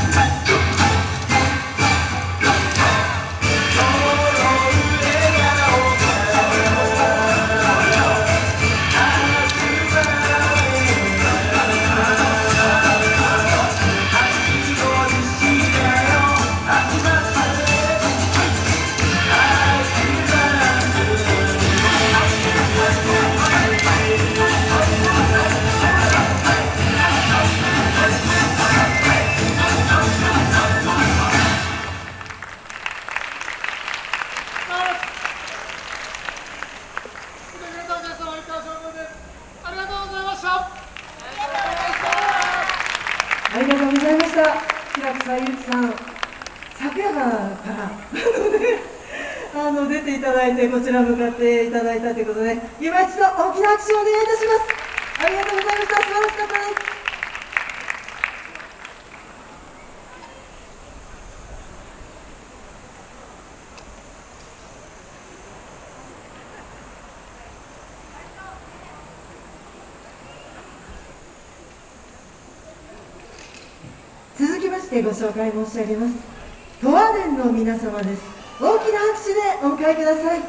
あ平草ゆきさん昨夜からあの出ていただいてこちら向かっていただいたということで今一度大きな拍手をお願いいたします。ありがとうございました。素晴らしかったです続きましてご紹介申し上げます。十和田の皆様です。大きな拍手でお迎えください。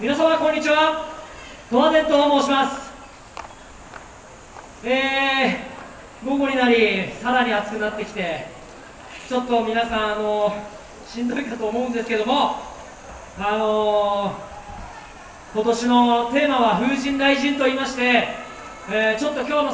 皆様こんにちは。十和田と申します。えー、午後になりさらに暑くなってきてちょっと皆さんあのしんどいかと思うんですけどもあの今年のテーマは風神雷神と言いまして、えーちょっと今日の